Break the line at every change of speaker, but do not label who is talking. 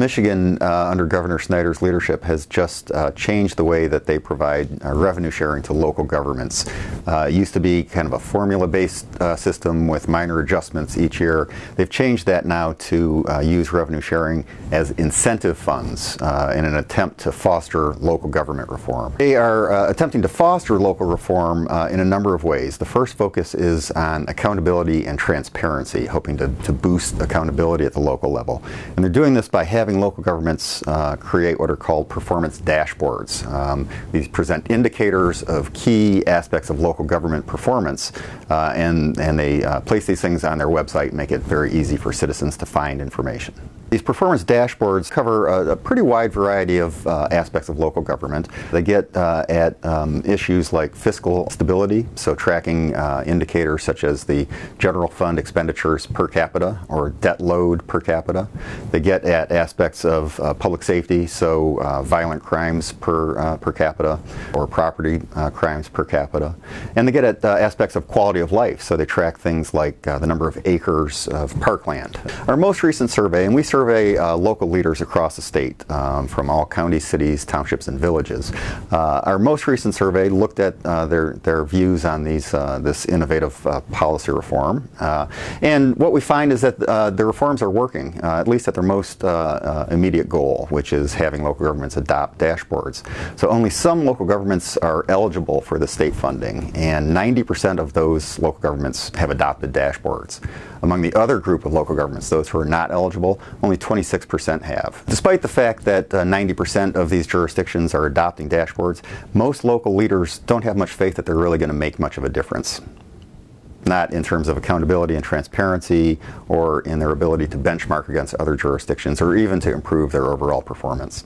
Michigan, uh, under Governor Snyder's leadership, has just uh, changed the way that they provide uh, revenue sharing to local governments. Uh, it used to be kind of a formula-based uh, system with minor adjustments each year. They've changed that now to uh, use revenue sharing as incentive funds in an attempt to foster local government reform. They are attempting to foster local reform in a number of ways. The first focus is on accountability and transparency, hoping to, to boost accountability at the local level. And they're doing this by having local governments uh, create what are called performance dashboards. Um, these present indicators of key aspects of local government performance, uh, and, and they uh, place these things on their website, make it very easy for citizens to find information. These performance dashboards cover a, a pretty wide variety of uh, aspects of local government. They get uh, at um, issues like fiscal stability, so tracking uh, indicators such as the general fund expenditures per capita or debt load per capita. They get at aspects of uh, public safety, so uh, violent crimes per, uh, per capita or property crimes per capita. And they get at aspects of quality of life, so they track things like the number of acres of parkland. Our most recent survey, and we survey survey uh, local leaders across the state um, from all counties, cities, townships, and villages. Uh, our most recent survey looked at uh, their, their views on these, uh, this innovative uh, policy reform. Uh, and what we find is that the reforms are working, at least at their most immediate goal, which is having local governments adopt dashboards. So only some local governments are eligible for the state funding, and 90% of those local governments have adopted dashboards. Among the other group of local governments, those who are not eligible, only 26% have. Despite the fact that 90% uh, of these jurisdictions are adopting dashboards, most local leaders don't have much faith that they're really going to make much of a difference not in terms of accountability and transparency or in their ability to benchmark against other jurisdictions or even to improve their overall performance.